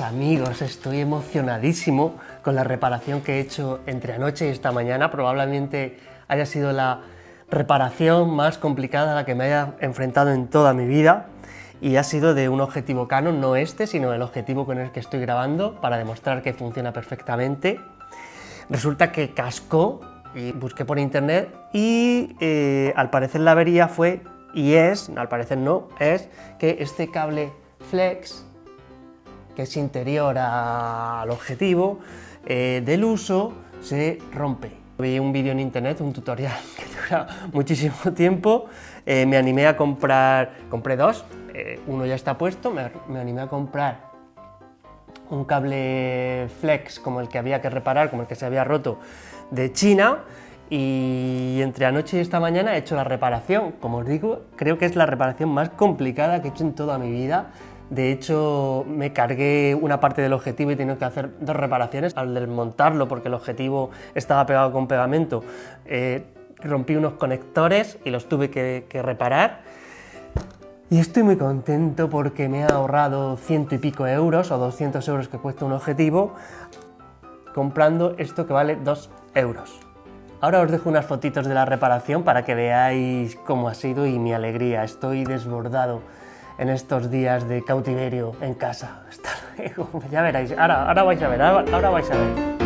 amigos, estoy emocionadísimo con la reparación que he hecho entre anoche y esta mañana. Probablemente haya sido la reparación más complicada a la que me haya enfrentado en toda mi vida y ha sido de un objetivo Canon, no este, sino el objetivo con el que estoy grabando para demostrar que funciona perfectamente. Resulta que cascó y busqué por internet y eh, al parecer la avería fue, y es, al parecer no, es que este cable flex que es interior al objetivo, eh, del uso se rompe. Vi un vídeo en internet, un tutorial que dura muchísimo tiempo, eh, me animé a comprar, compré dos, eh, uno ya está puesto, me, me animé a comprar un cable flex como el que había que reparar, como el que se había roto de China, y entre anoche y esta mañana he hecho la reparación. Como os digo, creo que es la reparación más complicada que he hecho en toda mi vida. De hecho, me cargué una parte del objetivo y tengo que hacer dos reparaciones. Al desmontarlo, porque el objetivo estaba pegado con pegamento, eh, rompí unos conectores y los tuve que, que reparar. Y estoy muy contento porque me ha ahorrado ciento y pico euros o 200 euros que cuesta un objetivo comprando esto que vale 2 euros. Ahora os dejo unas fotitos de la reparación para que veáis cómo ha sido y mi alegría. Estoy desbordado en estos días de cautiverio en casa. Hasta luego. Ya veréis, ahora, ahora vais a ver, ahora, ahora vais a ver.